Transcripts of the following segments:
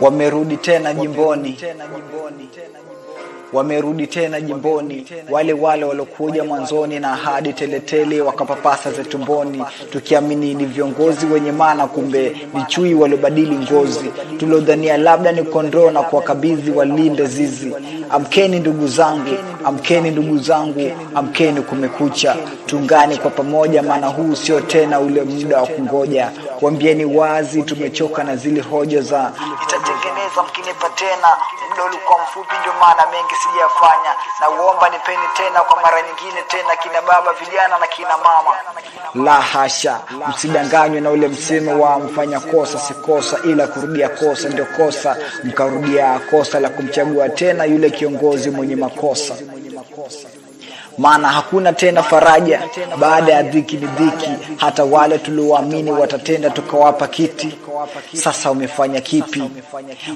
Wamerudi tena jimboni, wamerudi tena jimboni, wale wale waliokuja mwanzoni na ahadi teletele, wakapapasa za tumboni, tukiamini ni viongozi wenye maana, kumbe ni chui waliobadili ngozi, tuliodhania labda ni kondoo na kuwakabidhi walinde zizi. Amkeni ndugu zangu, amkeni ndugu zangu, amkeni, kumekucha, Tungani kwa pamoja, maana huu sio tena ule muda wa kungoja. Wambieni wazi, tumechoka na zile hoja za itatengeneza mkinipa tena. Muda ulikuwa mfupi, ndio maana mengi sijafanya, na uomba nipeni tena kwa mara nyingine tena, kina baba, vijana na kina mama. La hasha, msidanganywe na ule msemo wa mfanya kosa si kosa, ila kurudia kosa ndio kosa. Mkarudia kosa la kumchagua tena yule kiongozi mwenye makosa maana hakuna tena faraja baada ya dhiki ni dhiki. Hata wale tuliowaamini watatenda, tukawapa kiti. Sasa umefanya kipi?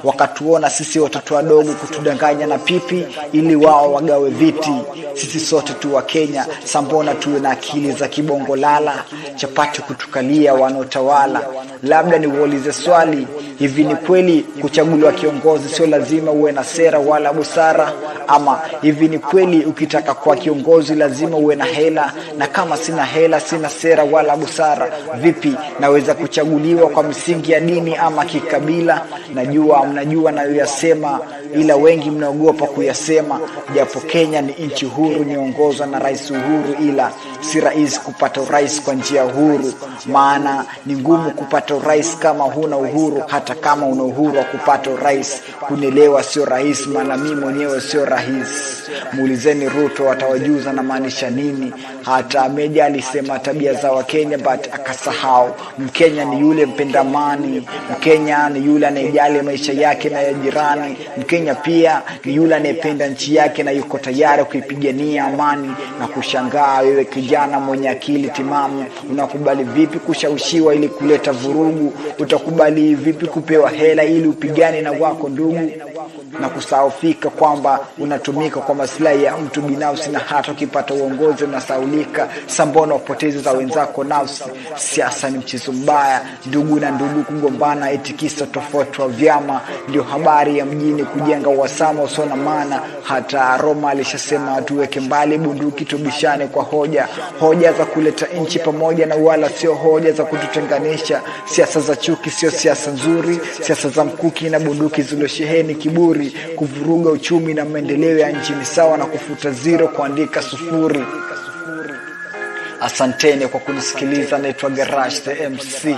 Wakatuona sisi watoto wadogo, kutudanganya na pipi ili wao wagawe viti. Sisi sote tu wa Kenya, sambona tuwe na akili za kibongo lala, chapati kutukalia wanaotawala. Labda niwaulize swali, hivi ni kweli kuchaguliwa kiongozi sio lazima uwe na sera wala busara? Ama hivi ni kweli ukitaka kuwa kiongozi lazima uwe na hela? Na kama sina hela, sina sera wala busara, vipi naweza kuchaguliwa kwa misingi ya dini ama kikabila? Najua mnajua nayoyasema, ila wengi mnaogopa kuyasema. Japo Kenya ni nchi huru, niongozwa na Rais Uhuru, ila si rahisi kupata urais kwa njia huru, maana ni ngumu kupata urais kama huna uhuru. Hata kama una uhuru wa kupata urais, kunelewa sio rahisi, maana mimi mwenyewe sio rahisi. Muulizeni Ruto, atawajuza na maanisha nini. Hata Meja alisema tabia za Wakenya but akasahau Mkenya ni yule mpenda amani. Mkenya ni yule anayejali maisha yake na ya jirani. Mkenya pia ni yule anayependa nchi yake na yuko tayari kuipigania amani. Na kushangaa wewe kijana mwenye akili timamu, unakubali vipi kushawishiwa ili kuleta vurugu? Utakubali vipi kupewa hela ili upigane na wako ndugu? Na kusahaufika kwamba unatumika kwa maslahi ya mtu binafsi, na hata ukipata uongozi unasaulika. Sambona upotezi za wenzako nafsi. Siasa ni mchezo mbaya, ndugu na ndugu kugombana, etikisa tofauti wa vyama ndio habari ya mjini, kujenga uhasama usio na maana. Hata Roma alishasema tuweke mbali bunduki, tubishane kwa hoja, hoja za kuleta nchi pamoja, na wala sio hoja za kututenganisha. Siasa za chuki sio siasa nzuri, siasa za mkuki na bunduki zilizosheheni kiburi kuvuruga uchumi na maendeleo ya nchi ni sawa na kufuta zero kuandika sufuri. Asanteni kwa kunisikiliza. Naitwa Garage the MC.